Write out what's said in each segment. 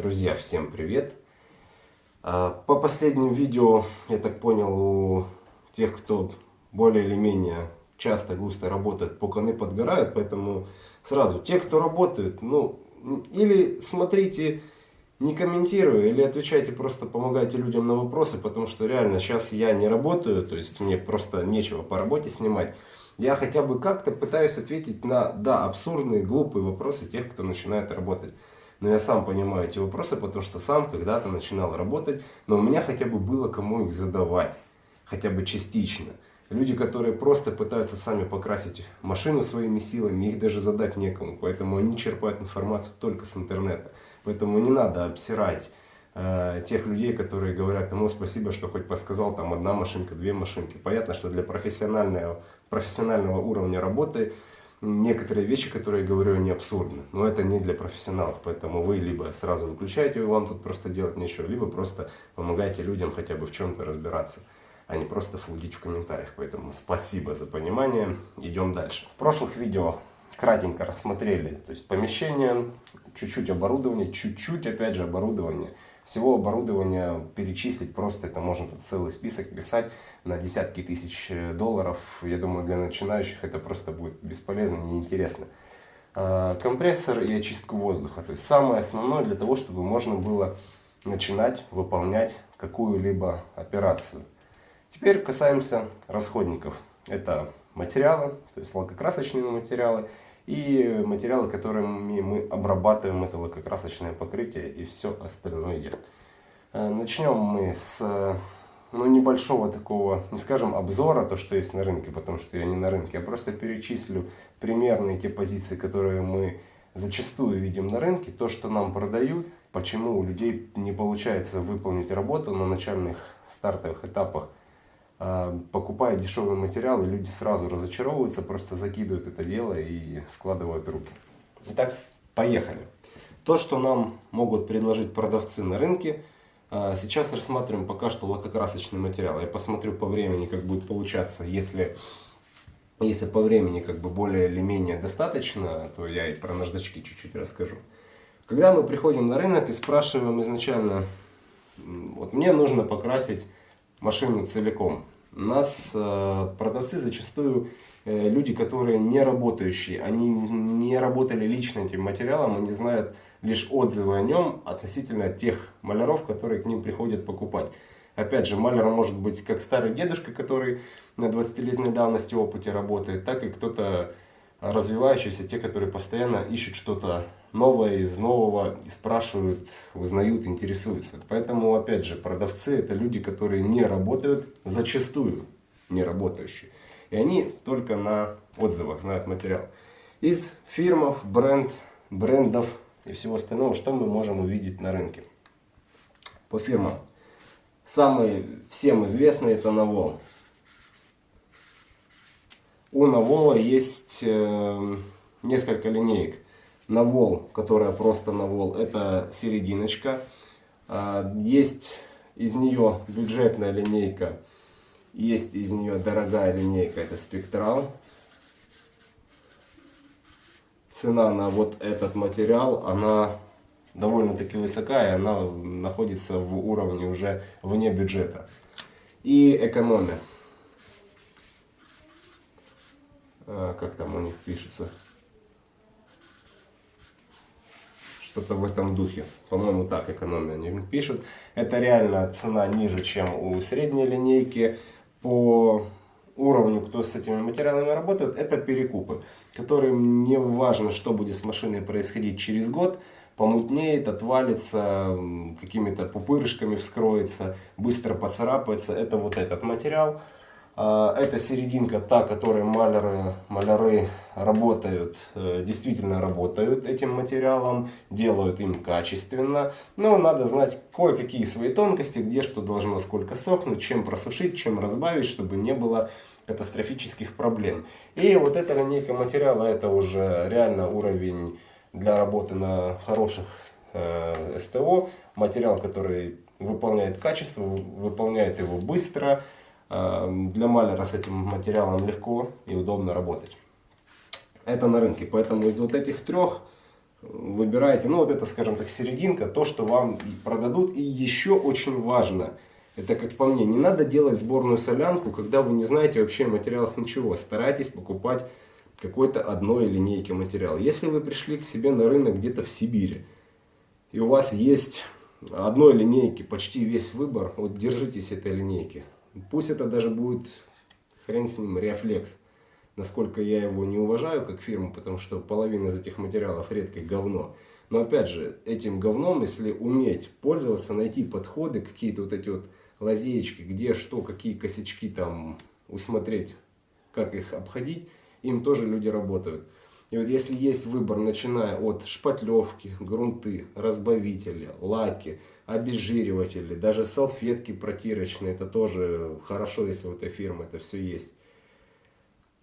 Друзья, всем привет! А, по последним видео, я так понял, у тех, кто более или менее часто, густо работает, пуканы подгорают, поэтому сразу, те, кто работают, ну, или смотрите, не комментируя, или отвечайте, просто помогайте людям на вопросы, потому что реально сейчас я не работаю, то есть мне просто нечего по работе снимать. Я хотя бы как-то пытаюсь ответить на, да, абсурдные, глупые вопросы тех, кто начинает работать. Но я сам понимаю эти вопросы, потому что сам когда-то начинал работать, но у меня хотя бы было кому их задавать, хотя бы частично. Люди, которые просто пытаются сами покрасить машину своими силами, их даже задать некому, поэтому они черпают информацию только с интернета. Поэтому не надо обсирать э, тех людей, которые говорят, ему спасибо, что хоть подсказал, там одна машинка, две машинки. Понятно, что для профессионального, профессионального уровня работы некоторые вещи, которые я говорю, они абсурдны. Но это не для профессионалов, поэтому вы либо сразу выключаете, вам тут просто делать нечего, либо просто помогаете людям хотя бы в чем-то разбираться, а не просто флудить в комментариях. Поэтому спасибо за понимание, идем дальше. В прошлых видео кратенько рассмотрели, то есть помещение, чуть-чуть оборудование, чуть-чуть опять же оборудование – всего оборудования перечислить просто, это можно тут целый список писать на десятки тысяч э, долларов. Я думаю, для начинающих это просто будет бесполезно, неинтересно. А, компрессор и очистку воздуха. То есть самое основное для того, чтобы можно было начинать выполнять какую-либо операцию. Теперь касаемся расходников. Это материалы, то есть лакокрасочные материалы и материалы, которыми мы обрабатываем это лакокрасочное покрытие и все остальное. Э, начнем мы с ну, небольшого такого, не скажем обзора, то, что есть на рынке, потому что я не на рынке. Я просто перечислю примерные те позиции, которые мы зачастую видим на рынке, то, что нам продают, почему у людей не получается выполнить работу на начальных стартовых этапах покупая дешевый материал, и люди сразу разочаровываются, просто закидывают это дело и складывают руки. Итак, поехали. То, что нам могут предложить продавцы на рынке, а, сейчас рассматриваем пока что лакокрасочный материал. Я посмотрю по времени, как будет получаться, если, если по времени как бы более или менее достаточно, то я и про наждачки чуть-чуть расскажу. Когда мы приходим на рынок и спрашиваем изначально, вот мне нужно покрасить машину целиком. Нас э, продавцы зачастую э, люди, которые не работающие, они не работали лично этим материалом, они знают лишь отзывы о нем относительно тех маляров, которые к ним приходят покупать. Опять же, маляр может быть как старый дедушка, который на 20-летней давности опыте работает, так и кто-то развивающиеся, те, которые постоянно ищут что-то новое из нового, и спрашивают, узнают, интересуются. Поэтому, опять же, продавцы это люди, которые не работают, зачастую не работающие. И они только на отзывах знают материал. Из фирмов, бренд, брендов и всего остального, что мы можем увидеть на рынке. По фирмам. Самый всем известный это Навол. У Навола есть э, несколько линеек. Навол, которая просто Навол, это серединочка. Э, есть из нее бюджетная линейка, есть из нее дорогая линейка, это спектрал. Цена на вот этот материал, она довольно-таки высокая, она находится в уровне уже вне бюджета. И экономия. А, как там у них пишется, что-то в этом духе. По-моему, так экономия они пишут. Это реально цена ниже, чем у средней линейки. По уровню, кто с этими материалами работает, это перекупы, которым не важно, что будет с машиной происходить через год, помутнеет, отвалится, какими-то пупырышками вскроется, быстро поцарапается. Это вот этот материал. А, это серединка, та, которой маляры, маляры работают, э, действительно работают этим материалом, делают им качественно. Но надо знать кое-какие свои тонкости, где что должно сколько сохнуть, чем просушить, чем разбавить, чтобы не было катастрофических проблем. И вот эта линейка материала, это уже реально уровень для работы на хороших э, СТО. Материал, который выполняет качество, выполняет его быстро, Эм, для маляра с этим материалом легко и удобно работать. Это на рынке. Поэтому из вот этих трех выбираете, ну вот это, скажем так, серединка, то, что вам продадут. И еще очень важно, это как по мне, не надо делать сборную солянку, когда вы не знаете вообще о материалах ничего. Старайтесь покупать какой-то одной линейки материал. Если вы пришли к себе на рынок где-то в Сибири, и у вас есть одной линейки почти весь выбор, вот держитесь этой линейки. Пусть это даже будет, хрен с ним, рефлекс. Насколько я его не уважаю как фирму, потому что половина из этих материалов редкое говно. Но опять же, этим говном, если уметь пользоваться, найти подходы, какие-то вот эти вот лазеечки, где что, какие косячки там усмотреть, как их обходить, им тоже люди работают. И вот если есть выбор, начиная от шпатлевки, грунты, разбавители, лаки, обезжириватели, даже салфетки протирочные, это тоже хорошо, если у этой фирмы это все есть.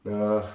А,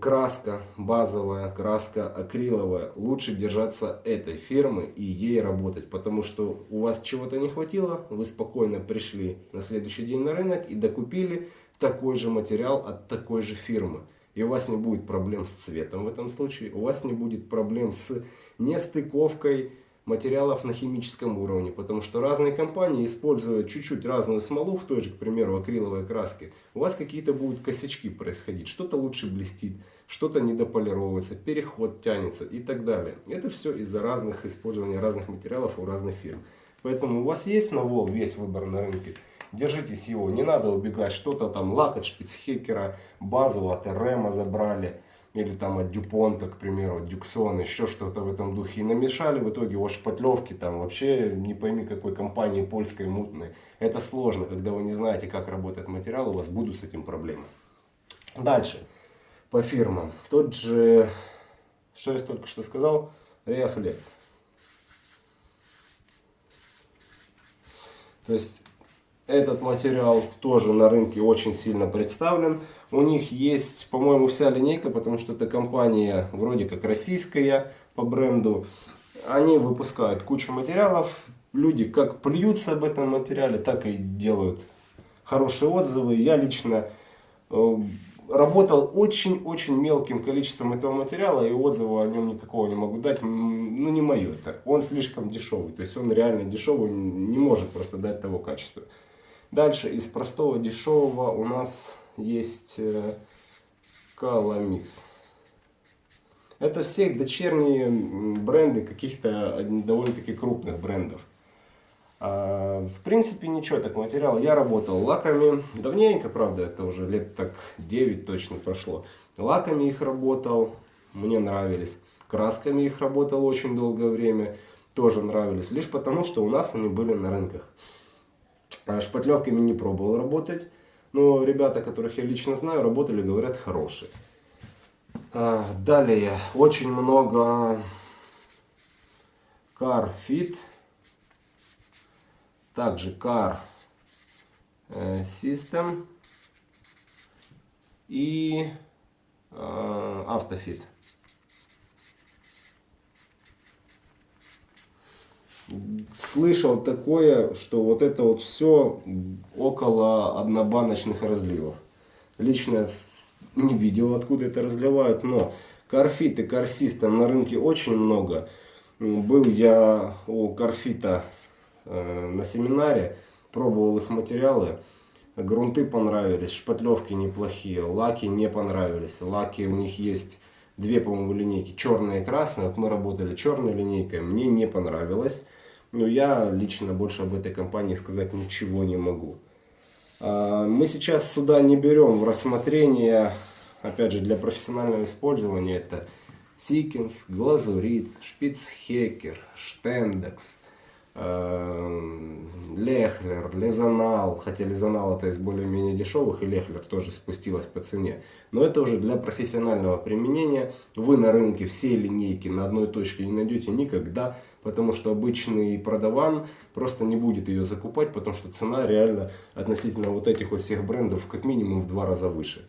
краска базовая, краска акриловая. Лучше держаться этой фирмы и ей работать, потому что у вас чего-то не хватило, вы спокойно пришли на следующий день на рынок и докупили такой же материал от такой же фирмы. И у вас не будет проблем с цветом в этом случае, у вас не будет проблем с нестыковкой материалов на химическом уровне, потому что разные компании используют чуть-чуть разную смолу в той же, к примеру, акриловой краске. У вас какие-то будут косячки происходить, что-то лучше блестит, что-то недополировывается, переход тянется и так далее. Это все из-за разных использования разных материалов у разных фирм. Поэтому у вас есть на ВОЛ весь выбор на рынке, держитесь его, не надо убегать, что-то там лак от шпицхекера, базу от РМа забрали, или там от Дюпонта, к примеру, от Дюксона, еще что-то в этом духе. И намешали в итоге вот шпатлевки там вообще не пойми какой компании польской мутной. Это сложно, когда вы не знаете, как работает материал, у вас будут с этим проблемы. Дальше, по фирмам. Тот же, что я только что сказал, Reflex. То есть этот материал тоже на рынке очень сильно представлен. У них есть, по-моему, вся линейка, потому что это компания вроде как российская по бренду. Они выпускают кучу материалов. Люди как плюются об этом материале, так и делают хорошие отзывы. Я лично э, работал очень-очень мелким количеством этого материала, и отзыва о нем никакого не могу дать. Ну, не мое это. Он слишком дешевый. То есть он реально дешевый, не может просто дать того качества. Дальше из простого дешевого у нас есть э, Calamix. Это все дочерние бренды каких-то довольно-таки крупных брендов. А, в принципе, ничего, так материал. Я работал лаками, давненько, правда, это уже лет так 9 точно прошло. Лаками их работал, мне нравились. Красками их работал очень долгое время, тоже нравились. Лишь потому, что у нас они были на рынках. А шпатлевками не пробовал работать. Но ребята, которых я лично знаю, работали, говорят, хорошие. А, далее, очень много Car Fit. Также Car э, System. И Автофит. Слышал такое, что вот это вот все около однобаночных разливов. Лично не видел, откуда это разливают, но карфит и карсиста на рынке очень много. Был я у карфита э, на семинаре, пробовал их материалы. Грунты понравились, шпатлевки неплохие, лаки не понравились. Лаки у них есть две, по-моему, линейки, черная и красная. Вот мы работали черной линейкой, мне не понравилось. Но я лично больше об этой компании сказать ничего не могу. А, мы сейчас сюда не берем в рассмотрение, опять же, для профессионального использования, это Sikkens, Glasurit, Spies Hecker, Standox, Lechler, Lesonal, хотя Lesonal это из более-менее дешевых, и Lechler тоже спустилась по цене. Но это уже для профессионального применения. Вы на рынке все линейки на одной точке не найдете никогда, потому что обычный продаван просто не будет ее закупать, потому что цена реально относительно вот этих вот всех брендов как минимум в два раза выше.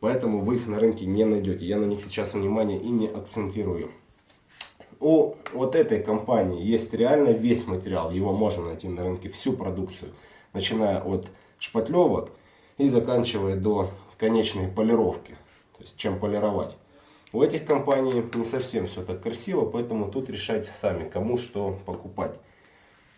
Поэтому вы их на рынке не найдете. Я на них сейчас внимание и не акцентирую у вот этой компании есть реально весь материал, его можно найти на рынке, всю продукцию, начиная от шпатлевок и заканчивая до конечной полировки, то есть чем полировать. У этих компаний не совсем все так красиво, поэтому тут решать сами, кому что покупать.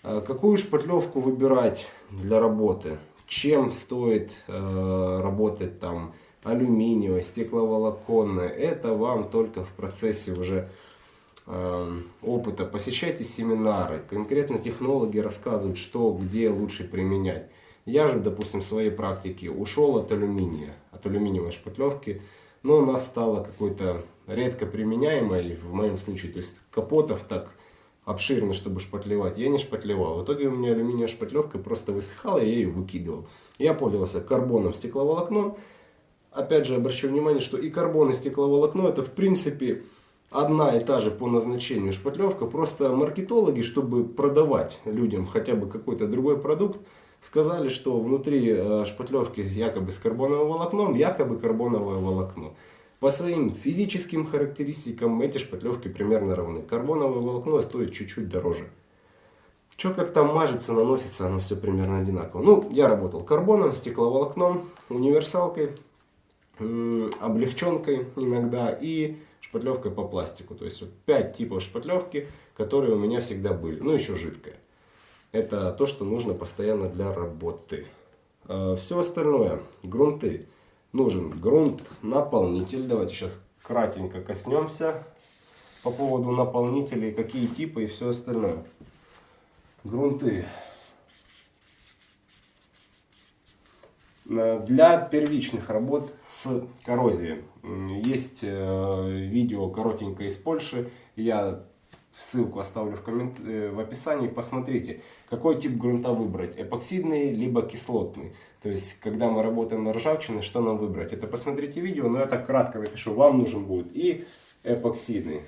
А какую шпатлевку выбирать для работы? Чем стоит э, работать там алюминиевая, стекловолоконная? Это вам только в процессе уже э, опыта. Посещайте семинары. Конкретно технологи рассказывают, что где лучше применять. Я же, допустим, в своей практике ушел от алюминия, от алюминиевой шпатлевки но она стала какой-то редко применяемой в моем случае. То есть капотов так обширно, чтобы шпатлевать, я не шпатлевал. В итоге у меня алюминиевая шпатлевка просто высыхала, я ее выкидывал. Я пользовался карбоном, стекловолокном. Опять же, обращу внимание, что и карбон, и стекловолокно это в принципе одна и та же по назначению шпатлевка. Просто маркетологи, чтобы продавать людям хотя бы какой-то другой продукт, сказали, что внутри э, шпатлевки якобы с карбоновым волокном, якобы карбоновое волокно. По своим физическим характеристикам эти шпатлевки примерно равны. Карбоновое волокно стоит чуть-чуть дороже. Что как там мажется, наносится, оно все примерно одинаково. Ну, я работал карбоном, стекловолокном, универсалкой, облегченкой иногда и шпатлевкой по пластику. То есть вот 5 типов шпатлевки, которые у меня всегда были. Ну, еще жидкая. Это то, что нужно постоянно для работы. А, Все остальное, грунты. Нужен грунт-наполнитель. Давайте сейчас кратенько коснемся по поводу наполнителей, какие типы и все остальное. Грунты. Для первичных работ с коррозией. Есть э, видео коротенькое из Польши. Я ссылку оставлю в, коммент... Э, в описании, посмотрите, какой тип грунта выбрать, эпоксидный либо кислотный. То есть, когда мы работаем на ржавчине, что нам выбрать? Это посмотрите видео, но я так кратко напишу, вам нужен будет и эпоксидный,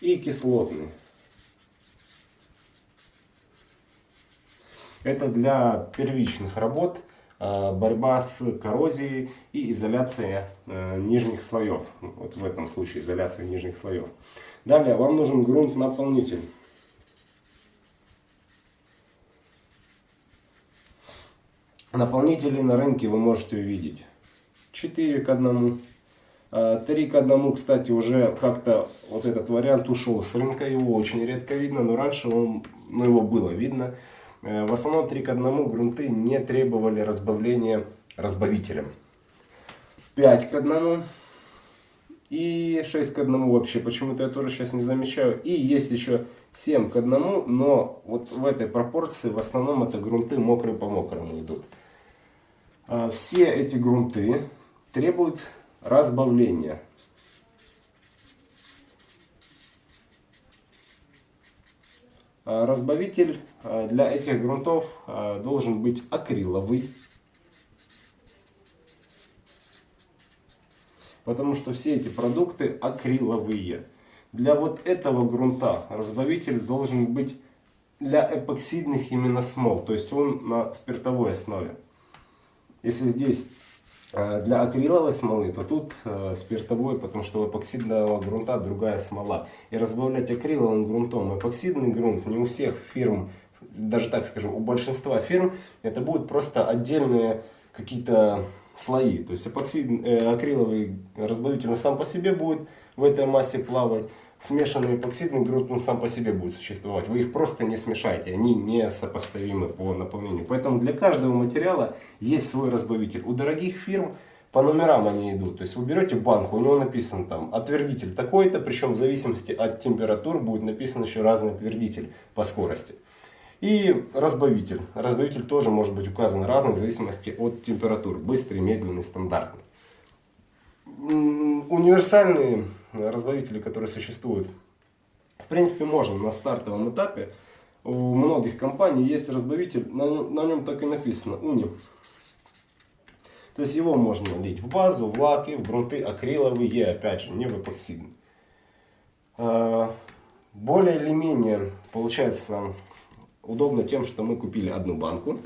и кислотный. Это для первичных работ. Э, борьба с коррозией и изоляция э, нижних слоев. Вот в этом случае изоляция нижних слоев. Далее вам нужен грунт-наполнитель. Наполнители на рынке вы можете увидеть 4 к 1. 3 э, к 1, кстати, уже как-то вот этот вариант ушел с рынка. Его очень редко видно, но раньше он, ну, его было видно. Э, в основном 3 к 1 грунты не требовали разбавления разбавителем. 5 к 1 и 6 к 1 вообще почему-то я тоже сейчас не замечаю. И есть еще 7 к 1, но вот в этой пропорции в основном это грунты мокрые по мокрому идут. А все эти грунты требуют разбавления. Разбавитель а, для этих грунтов а, должен быть акриловый. Потому что все эти продукты акриловые. Для вот этого грунта разбавитель должен быть для эпоксидных именно смол. То есть он на спиртовой основе. Если здесь для акриловой смолы, то тут э, спиртовой, потому что у эпоксидного грунта другая смола. И разбавлять акриловым грунтом эпоксидный грунт не у всех фирм, даже так скажу, у большинства фирм это будут просто отдельные какие-то слои. То есть эпоксид, э, акриловый разбавитель сам по себе будет в этой массе плавать смешанный эпоксидный грунт он сам по себе будет существовать. Вы их просто не смешаете, они не сопоставимы по наполнению. Поэтому для каждого материала есть свой разбавитель. У дорогих фирм по номерам они идут. То есть вы берете банку, у него написан там отвердитель такой-то, причем в зависимости от температур будет написан еще разный отвердитель по скорости. И разбавитель. Разбавитель тоже может быть указан разный в зависимости от температур. Быстрый, медленный, стандартный. Универсальные разбавители, которые существуют. В принципе, можно на стартовом этапе. У многих компаний есть разбавитель, на, на нем так и написано уни. То есть его можно лить в базу, в лаки, в грунты акриловые, опять же, не в эпоксидный. А, более или менее получается удобно тем, что мы купили одну банку.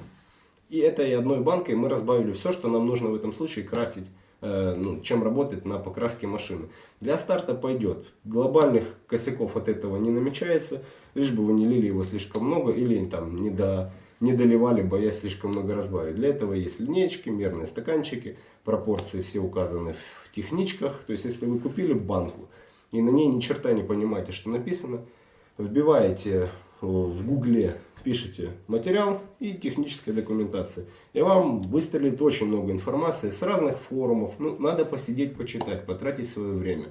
И этой одной банкой мы разбавили все, что нам нужно в этом случае красить Э, ну, чем работать на покраске машины. Для старта пойдет. Глобальных косяков от этого не намечается, лишь бы вы не лили его слишком много или там не до не доливали, боясь слишком много разбавить. Для этого есть линейки, мерные стаканчики, пропорции все указаны в техничках. То есть, если вы купили банку и на ней ни черта не понимаете, что написано, вбиваете в гугле, пишите материал и техническая документация. И вам выстрелит очень много информации с разных форумов. Ну, надо посидеть, почитать, потратить свое время.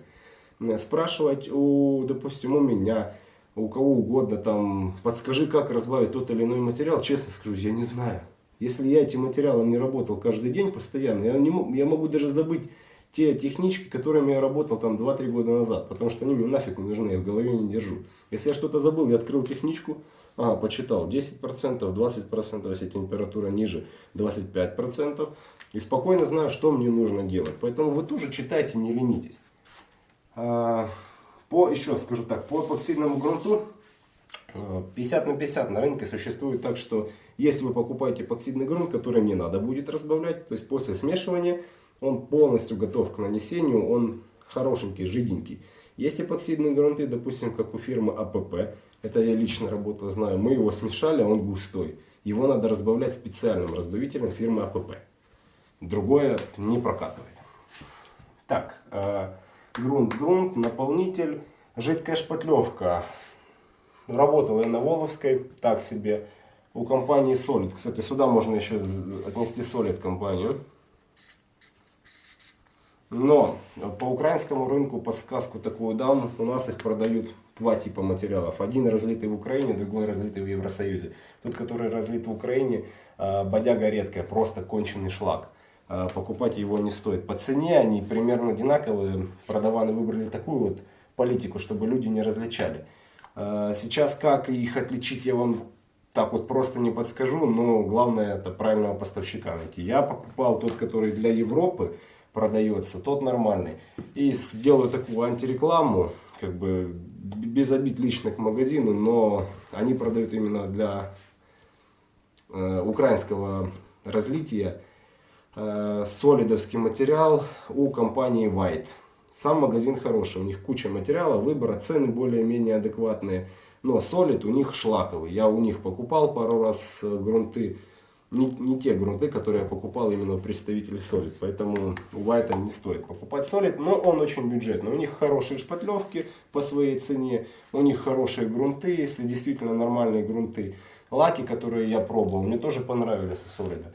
Спрашивать, у, допустим, у меня, у кого угодно, там, подскажи, как разбавить тот или иной материал. Честно скажу, я не знаю. Если я этим материалом не работал каждый день постоянно, я, не, я могу даже забыть те технички, которыми я работал там 2-3 года назад, потому что они мне нафиг не нужны, я в голове не держу. Если я что-то забыл, я открыл техничку, ага, почитал 10%, 20%, если температура ниже, 25%, и спокойно знаю, что мне нужно делать. Поэтому вы тоже читайте, не ленитесь. А, по, еще скажу так, по эпоксидному грунту 50 на 50 на рынке существует так, что если вы покупаете эпоксидный грунт, который не надо будет разбавлять, то есть после смешивания он полностью готов к нанесению, он хорошенький, жиденький. Есть эпоксидные грунты, допустим, как у фирмы АПП, это я лично работал, знаю, мы его смешали, а он густой. Его надо разбавлять специальным разбавителем фирмы АПП. Другое не прокатывает. Так, э, грунт, грунт, наполнитель, жидкая шпатлевка. Работал я на Воловской, так себе, у компании Solid. Кстати, сюда можно еще отнести Solid компанию. Но по украинскому рынку подсказку такую дам, у нас их продают два типа материалов. Один разлитый в Украине, другой разлитый в Евросоюзе. Тот, который разлит в Украине, а, бодяга редкая, просто конченый шлак. А, покупать его не стоит. По цене они примерно одинаковые. Продаваны выбрали такую вот политику, чтобы люди не различали. А, сейчас как их отличить, я вам так вот просто не подскажу, но главное это правильного поставщика найти. Я покупал тот, который для Европы продается, тот нормальный. И сделаю такую антирекламу, как бы без обид лично к магазину, но они продают именно для э, украинского разлития э, солидовский материал у компании White. Сам магазин хороший, у них куча материала, выбора, цены более-менее адекватные. Но солид у них шлаковый. Я у них покупал пару раз э, грунты не, не те грунты, которые я покупал именно у представителей Solid. Поэтому у White не стоит покупать Solid, но он очень бюджетный. У них хорошие шпатлевки по своей цене, у них хорошие грунты, если действительно нормальные грунты. Лаки, которые я пробовал, мне тоже понравились у Solid.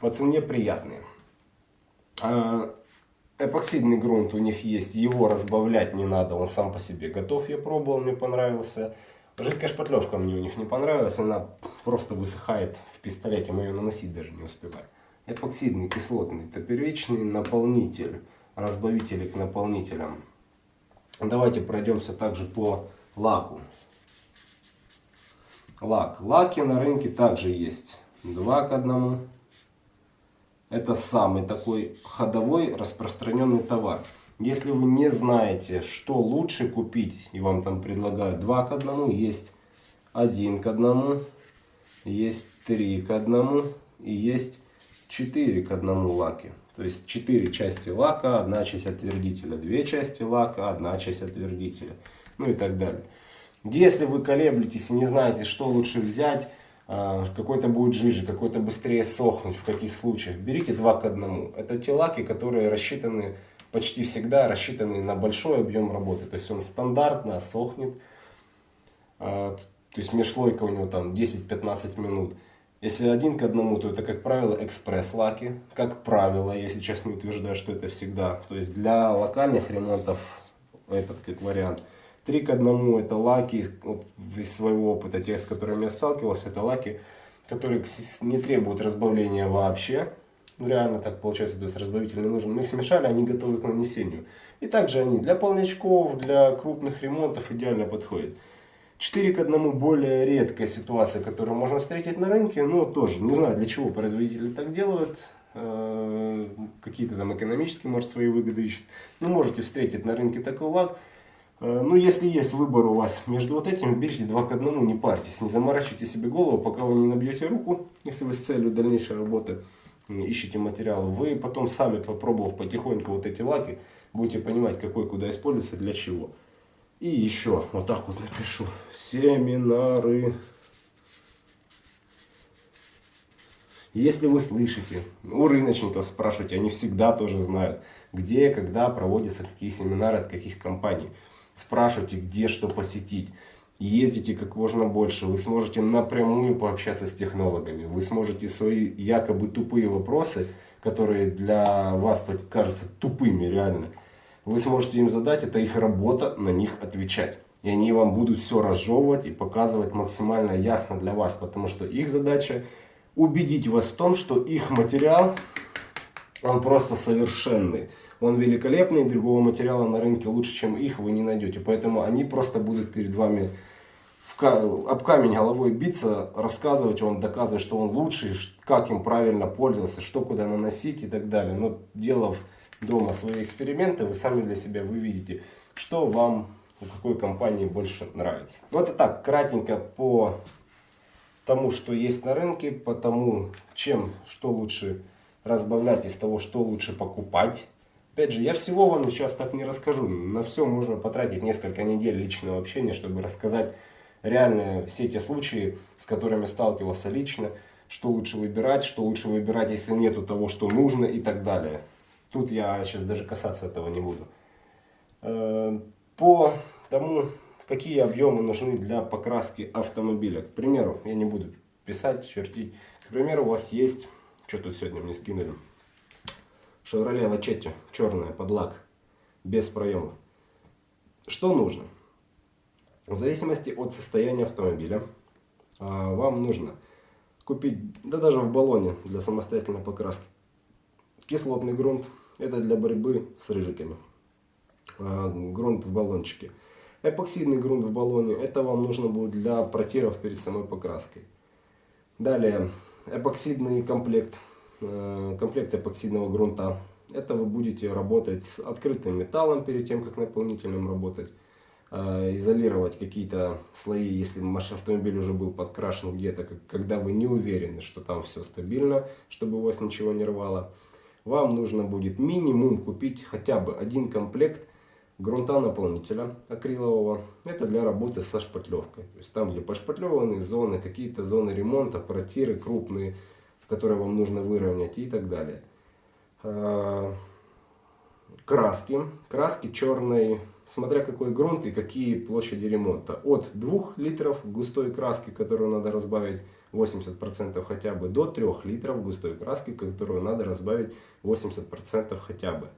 По цене приятные. А, эпоксидный грунт у них есть, его разбавлять не надо, он сам по себе готов, я пробовал, мне понравился. Жидкая шпатлевка мне у них не понравилась, она просто высыхает в пистолете, мы ее наносить даже не успеваем. Эпоксидный кислотный, это первичный наполнитель, разбавители к наполнителям. Давайте пройдемся также по лаку. Лак. Лаки на рынке также есть. Два к одному. Это самый такой ходовой распространенный товар. Если вы не знаете, что лучше купить, и вам там предлагают 2 к 1, есть 1 к 1, есть 3 к 1 и есть 4 к 1 лаки. То есть 4 части лака, одна часть отвердителя, 2 части лака, одна часть отвердителя, ну и так далее. Если вы колеблетесь и не знаете, что лучше взять, а, какой-то будет жиже, какой-то быстрее сохнуть, в каких случаях, берите 2 к 1. Это те лаки, которые рассчитаны почти всегда рассчитанный на большой объем работы. То есть он стандартно сохнет. А, то есть межслойка у него там 10-15 минут. Если один к одному, то это, как правило, экспресс-лаки. Как правило, я сейчас не утверждаю, что это всегда. То есть для локальных ремонтов этот как вариант. Три к одному это лаки, вот из своего опыта, тех, с которыми я сталкивался, это лаки, которые не требуют разбавления вообще. Ну, реально так получается, то есть разбавитель нужен. Мы их смешали, они готовы к нанесению. И также они для полнячков, для крупных ремонтов идеально подходят. 4 к 1 более редкая ситуация, которую можно встретить на рынке, но тоже не знаю для чего производители так делают. Э, какие-то там экономические, может, свои выгоды ищут. Ну, можете встретить на рынке такой лак. Э, ну, если есть выбор у вас между вот этим, берите 2 к 1, не парьтесь, не заморачивайте себе голову, пока вы не набьете руку, если вы с целью дальнейшей работы ищете материалы, вы потом сами попробовав потихоньку вот эти лаки, будете понимать, какой куда используется, для чего. И еще, вот так вот напишу, семинары Если вы слышите, у рыночников спрашивайте, они всегда тоже знают, где, когда проводятся какие семинары от каких компаний. Спрашивайте, где что посетить. Ездите как можно больше, вы сможете напрямую пообщаться с технологами, вы сможете свои якобы тупые вопросы, которые для вас кажутся тупыми реально, вы сможете им задать, это их работа на них отвечать. И они вам будут все разжевывать и показывать максимально ясно для вас, потому что их задача убедить вас в том, что их материал, он просто совершенный. Он великолепный, другого материала на рынке лучше, чем их, вы не найдете. Поэтому они просто будут перед вами об камень головой биться, рассказывать вам, доказывать, что он лучший, как им правильно пользоваться, что куда наносить и так далее. Но делав дома свои эксперименты, вы сами для себя вы видите, что вам у какой компании больше нравится. Вот и так, кратенько по тому, что есть на рынке, по тому, чем, что лучше разбавлять из того, что лучше покупать. Опять же, я всего вам сейчас так не расскажу. На все можно потратить несколько недель личного общения, чтобы рассказать реально все те случаи, с которыми сталкивался лично, что лучше выбирать, что лучше выбирать, если нету того, что нужно и так далее. Тут я сейчас даже касаться этого не буду. Э, по тому, какие объемы нужны для покраски автомобиля. К примеру, я не буду писать, чертить. К примеру, у вас есть, что тут сегодня мне скинули, Chevrolet Lachetti, черная, под лак, без проемов. Что нужно? В зависимости от состояния автомобиля, а, вам нужно купить, да даже в баллоне для самостоятельной покраски, кислотный грунт. Это для борьбы с рыжиками. А, грунт в баллончике. Эпоксидный грунт в баллоне. Это вам нужно будет для протиров перед самой покраской. Далее, эпоксидный комплект. А, комплект эпоксидного грунта. Это вы будете работать с открытым металлом перед тем, как наполнителем работать. Э, изолировать какие-то слои, если ваш автомобиль уже был подкрашен где-то, когда вы не уверены, что там все стабильно, чтобы у вас ничего не рвало. Вам нужно будет минимум купить хотя бы один комплект грунта наполнителя акрилового. Это для работы со шпатлевкой. То есть там, где пошпатлеваны зоны, какие-то зоны ремонта, протиры крупные, которые вам нужно выровнять и так далее. Э, краски. Краски черной смотря какой грунт и какие площади ремонта. От 2 литров густой краски, которую надо разбавить 80% хотя бы, до 3 литров густой краски, которую надо разбавить 80% хотя бы.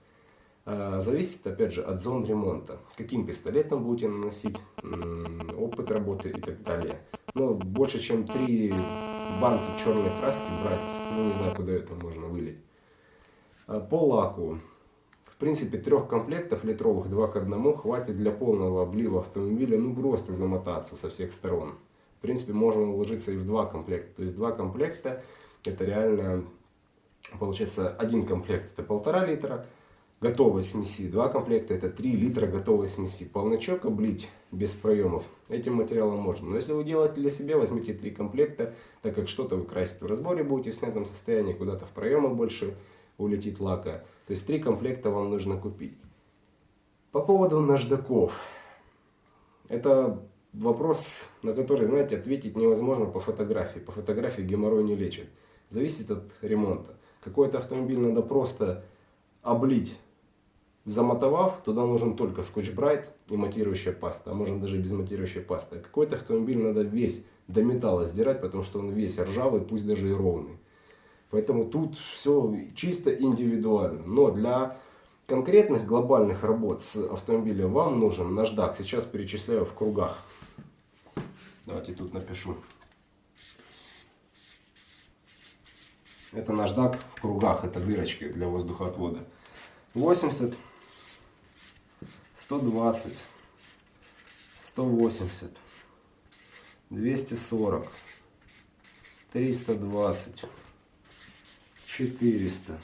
А, зависит, опять же, от зон ремонта. Каким пистолетом будете наносить, опыт работы и так далее. Но больше, чем 3 банки черной краски брать, ну не знаю, куда это можно вылить. А, по лаку принципе, трех комплектов литровых, два к одному, хватит для полного облива автомобиля, ну просто замотаться со всех сторон. В принципе, можно уложиться и в два комплекта. То есть два комплекта, это реально, получается, один комплект это полтора литра готовой смеси, два комплекта это 3 литра готовой смеси. Полночок облить без проемов этим материалом можно. Но если вы делаете для себя, возьмите три комплекта, так как что-то вы красить в разборе будете в снятом состоянии, куда-то в проемы больше улетит лака. То есть три комплекта вам нужно купить. По поводу наждаков. Это вопрос, на который, знаете, ответить невозможно по фотографии. По фотографии геморрой не лечит. Зависит от ремонта. Какой-то автомобиль надо просто облить, замотовав, туда нужен только скотч-брайт и матирующая паста, а можно даже без матирующей пасты. Какой-то автомобиль надо весь до металла сдирать, потому что он весь ржавый, пусть даже и ровный. Поэтому тут все чисто индивидуально. Но для конкретных глобальных работ с автомобилем вам нужен наждак. Сейчас перечисляю в кругах. Давайте тут напишу. Это наждак в кругах, это дырочки для воздухоотвода. 80, 120, 180, 240, 320. 400,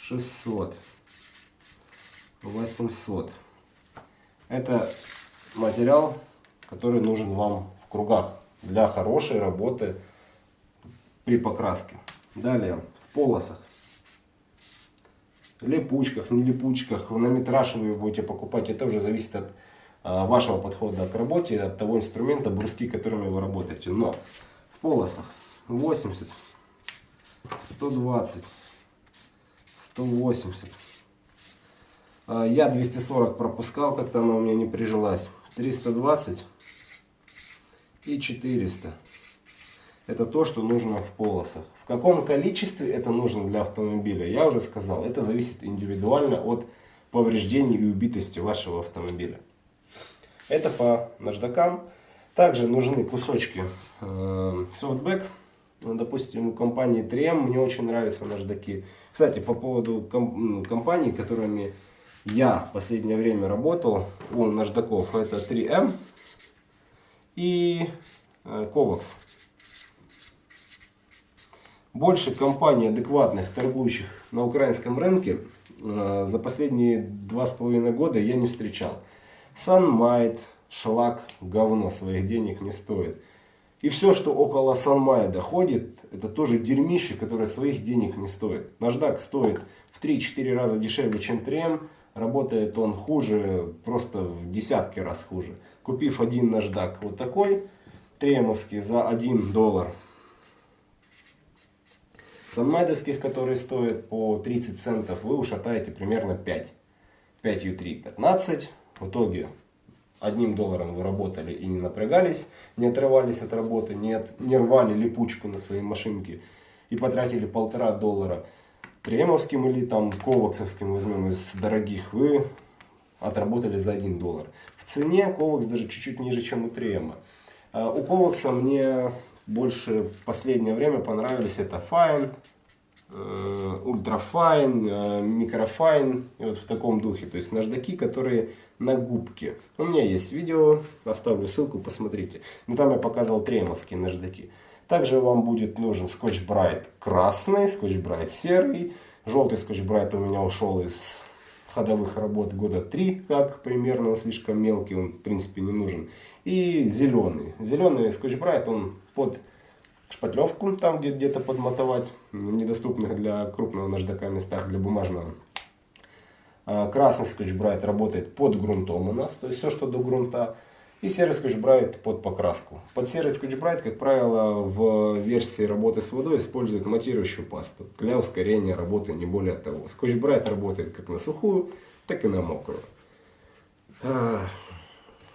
600, 800. Это материал, который нужен вам в кругах для хорошей работы при покраске. Далее, в полосах, липучках, не липучках, на метраж вы будете покупать. Это уже зависит от а, вашего подхода к работе, от того инструмента, бруски, которыми вы работаете. Но в полосах 80, 120, 180. А, я 240 пропускал, как-то она у меня не прижилась. 320 и 400. Это то, что нужно в полосах. В каком количестве это нужно для автомобиля, я уже сказал. Это зависит индивидуально от повреждений и убитости вашего автомобиля. Это по наждакам. Также нужны кусочки э, softback. Допустим, у компании 3M мне очень нравятся наждаки. Кстати, по поводу комп компаний, которыми я в последнее время работал, у наждаков, это 3M и э, Kovax. Больше компаний адекватных, торгующих на украинском рынке, э, за последние два с половиной года я не встречал. Sunmight, шлак, говно, своих денег не стоит. И все, что около Sunmight ходит, это тоже дерьмище, которое своих денег не стоит. Наждак стоит в 3-4 раза дешевле, чем 3M. Работает он хуже, просто в десятки раз хуже. Купив один наждак вот такой, тремовский, за 1 доллар. Санмайдовских, которые стоят по 30 центов, вы ушатаете примерно 5. 5 U3 15. В итоге одним долларом вы работали и не напрягались, не отрывались от работы, не, от, не рвали липучку на своей машинке и потратили полтора доллара тремовским или там коваксовским возьмем из дорогих, вы отработали за 1 доллар. В цене ковакс даже чуть-чуть ниже, чем у трема. А у ковакса мне больше в последнее время понравились это Fine, ультрафайн, э, микрофайн и вот в таком духе. То есть наждаки, которые на губке. У меня есть видео, оставлю ссылку, посмотрите. Ну там я показывал тремовские наждаки. Также вам будет нужен Scotch Bright красный, Scotch Bright серый. Желтый Scotch Bright у меня ушел из ходовых работ года три, как примерно, он слишком мелкий, он в принципе не нужен. И зеленый. Зеленый Scotch Bright, он под шпатлевку, там где-то подмотовать, в недоступных для крупного наждака местах, для бумажного. А, красный Bright работает под грунтом у нас, то есть все, что до грунта. И серый Bright под покраску. Под серый Bright, как правило, в версии работы с водой используют матирующую пасту для ускорения работы, не более того. Bright работает как на сухую, так и на мокрую. А,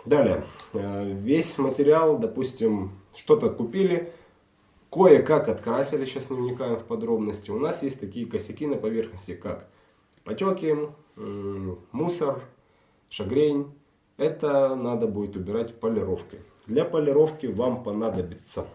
далее, а, весь материал, допустим, что-то купили, кое-как открасили, сейчас не вникаем в подробности. У нас есть такие косяки на поверхности, как потеки, мусор, шагрень это надо будет убирать полировкой. Для полировки вам понадобится,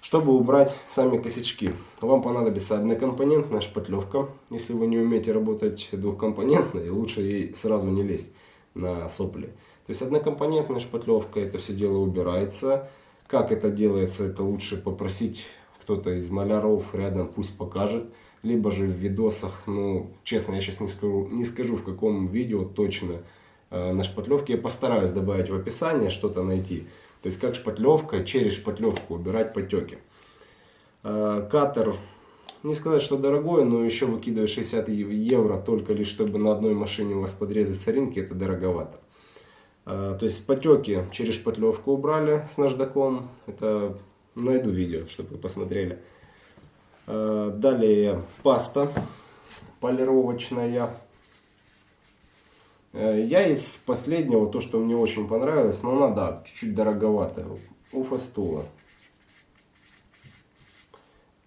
чтобы убрать сами косячки, вам понадобится однокомпонентная шпатлевка. Если вы не умеете работать двухкомпонентной, лучше ей сразу не лезть на сопли. То есть однокомпонентная шпатлевка, это все дело убирается. Как это делается, это лучше попросить кто-то из маляров рядом, пусть покажет либо же в видосах, ну, честно, я сейчас не скажу, не скажу в каком видео точно э, на шпатлевке, я постараюсь добавить в описание, что-то найти. То есть, как шпатлевка, через шпатлевку убирать потеки. Э, катер, не сказать, что дорогой, но еще выкидывать 60 евро только лишь, чтобы на одной машине у вас подрезать соринки, это дороговато. Э, то есть, потеки через шпатлевку убрали с наждаком, это найду видео, чтобы вы посмотрели. Э, далее паста полировочная. Э, я из последнего, то что мне очень понравилось, но она, да, чуть-чуть дороговатая. У Фастула.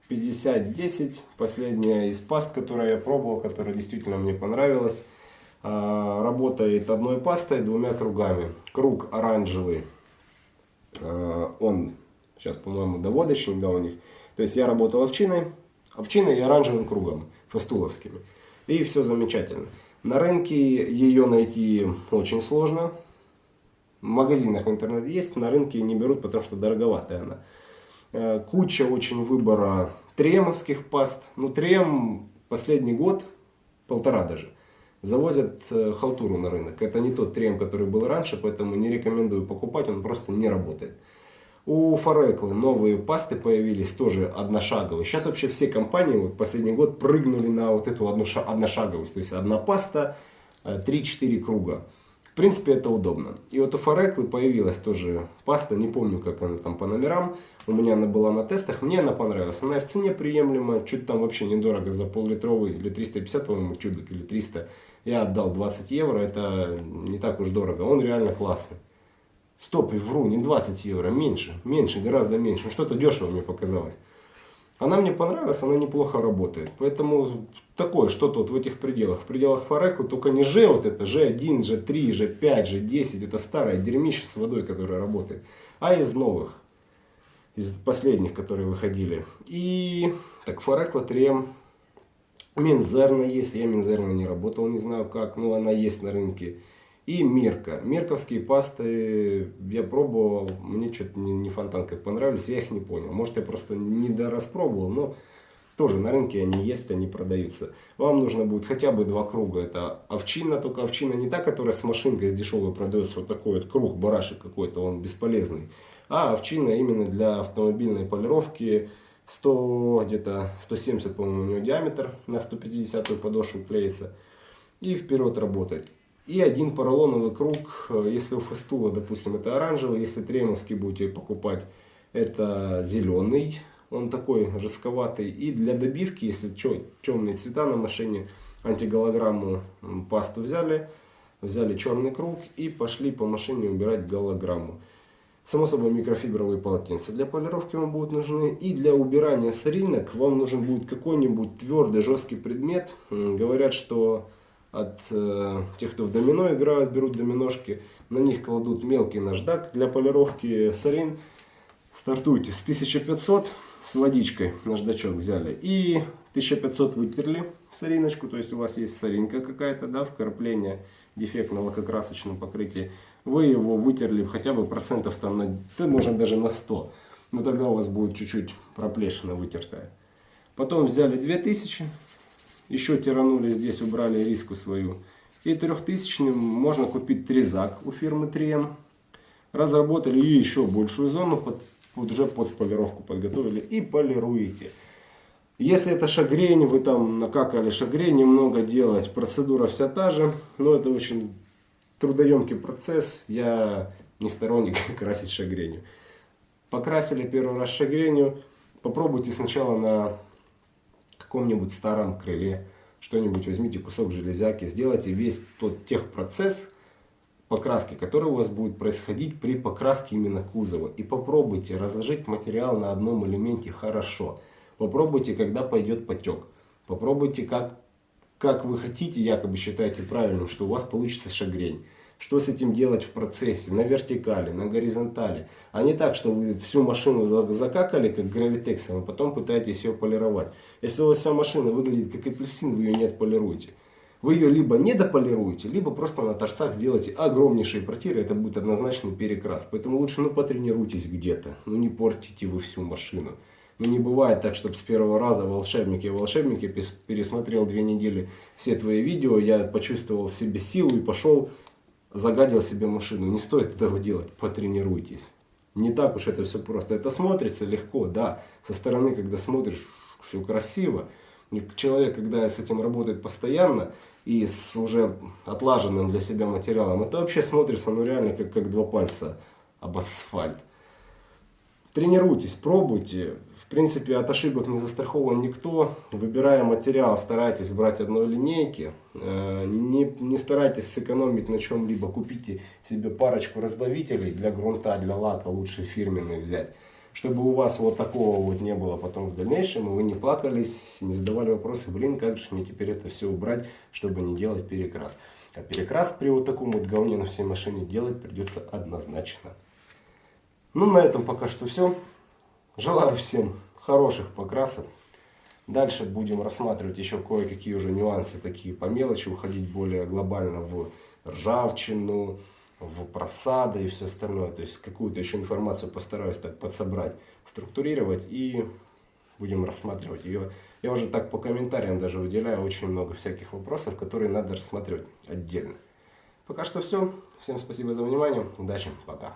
5010, последняя из паст, которую я пробовал, которая действительно мне понравилась. Э, работает одной пастой, двумя кругами. Круг оранжевый, он сейчас, по-моему, доводочный, да, у них. То есть я работал овчиной, овчиной и оранжевым кругом, фастуловскими. И все замечательно. На рынке ее найти очень сложно. В магазинах в интернете есть, на рынке не берут, потому что дороговатая она. Э, куча очень выбора тремовских паст. Ну, трем последний год, полтора даже, завозят э, халтуру на рынок. Это не тот трем, который был раньше, поэтому не рекомендую покупать, он просто не работает. У Фореклы новые пасты появились, тоже одношаговые. Сейчас вообще все компании вот последний год прыгнули на вот эту одношаговость. То есть одна паста, 3-4 э, круга. В принципе, это удобно. И вот у Фореклы появилась тоже паста, не помню, как она там по номерам. У меня она была на тестах, мне она понравилась. Она в цене приемлема, чуть там вообще недорого за пол-литровый, или 350, по-моему, тюбик, или 300. Я отдал 20 евро, это не так уж дорого. Он реально классный. Стоп, вру, не 20 евро, меньше, меньше, гораздо меньше. Что-то дешево мне показалось. Она мне понравилась, она неплохо работает. Поэтому такое что-то вот в этих пределах. В пределах Форекла только не G вот это, G1, G3, G5, G10. Это старое дерьмище с водой, которое работает. А из новых. Из последних, которые выходили. И так Форекла 3 Минзерна есть. Я Минзерна не работал, не знаю как. Но она есть на рынке. И Мирка. Мирковские пасты я пробовал, мне что-то не, не фонтан как понравились, я их не понял. Может я просто не дораспробовал, но тоже на рынке они есть, они продаются. Вам нужно будет хотя бы два круга. Это овчина, только овчина не та, которая с машинкой с дешевой продается. Вот такой вот круг, барашек какой-то, он бесполезный. А овчина именно для автомобильной полировки. 100, где-то 170, по-моему, у него диаметр на 150 подошву клеится. И вперед работать. И один поролоновый круг, э, если у Фестула, допустим, это оранжевый, если тремовский будете покупать, это зеленый, он такой жестковатый. И для добивки, если темные цвета на машине, антиголограмму пасту взяли, взяли черный круг и пошли по машине убирать голограмму. Само собой микрофибровые полотенца для полировки вам будут нужны. И для убирания соринок вам нужен будет какой-нибудь твердый жесткий предмет. Говорят, что от э, тех, кто в домино играют, берут доминошки. На них кладут мелкий наждак для полировки сорин. Стартуйте с 1500 с водичкой наждачок взяли. И 1500 вытерли сориночку. То есть у вас есть соринка какая-то, да, вкрапление дефект на лакокрасочном покрытии. Вы его вытерли хотя бы процентов там на, да, можно даже на 100. Но тогда у вас будет чуть-чуть проплешина вытертая. Потом взяли 2000 еще тиранули здесь, убрали риску свою. И трехтысячным можно купить трезак у фирмы 3М. Разработали и еще большую зону, под, уже под полировку подготовили и полируете. Если это шагрень, вы там накакали шагрень, немного делать, процедура вся та же, но это очень трудоемкий процесс, я не сторонник красить шагренью. Покрасили первый раз шагренью, попробуйте сначала на каком-нибудь старом крыле, что-нибудь возьмите, кусок железяки, сделайте весь тот техпроцесс покраски, который у вас будет происходить при покраске именно кузова. И попробуйте разложить материал на одном элементе хорошо. Попробуйте, когда пойдет потек. Попробуйте, как, как вы хотите, якобы считаете правильным, что у вас получится шагрень что с этим делать в процессе, на вертикали, на горизонтали. А не так, что вы всю машину закакали, как гравитексом, а потом пытаетесь ее полировать. Если у вас вся машина выглядит как апельсин, вы ее не отполируете. Вы ее либо не дополируете, либо просто на торцах сделаете огромнейшие протиры, это будет однозначный перекрас. Поэтому лучше ну потренируйтесь где-то, ну не портите вы всю машину. Ну не бывает так, чтобы с первого раза волшебники волшебники пересмотрел две недели все твои видео, я почувствовал в себе силу и пошел загадил себе машину. Не стоит этого делать, потренируйтесь. Не так уж это все просто. Это смотрится легко, да. Со стороны, когда смотришь, все красиво. Человек, когда с этим работает постоянно и с уже отлаженным для себя материалом, это вообще смотрится ну реально как, как два пальца об асфальт. Тренируйтесь, пробуйте принципе, от ошибок не застрахован никто. Выбирая материал, старайтесь брать одной линейки. Э, не, не старайтесь сэкономить на чем-либо. Купите себе парочку разбавителей для грунта, для лака. Лучше фирменные взять. Чтобы у вас вот такого вот не было потом в дальнейшем. И вы не плакались, не задавали вопросы. Блин, как же мне теперь это все убрать, чтобы не делать перекрас. А перекрас при вот таком вот говне на всей машине делать придется однозначно. Ну, на этом пока что все. Желаю всем хороших покрасок. Дальше будем рассматривать еще кое-какие уже нюансы, такие по мелочи, уходить более глобально в ржавчину, в просады и все остальное. То есть какую-то еще информацию постараюсь так подсобрать, структурировать и будем рассматривать ее. Я уже так по комментариям даже выделяю очень много всяких вопросов, которые надо рассматривать отдельно. Пока что все. Всем спасибо за внимание. Удачи. Пока.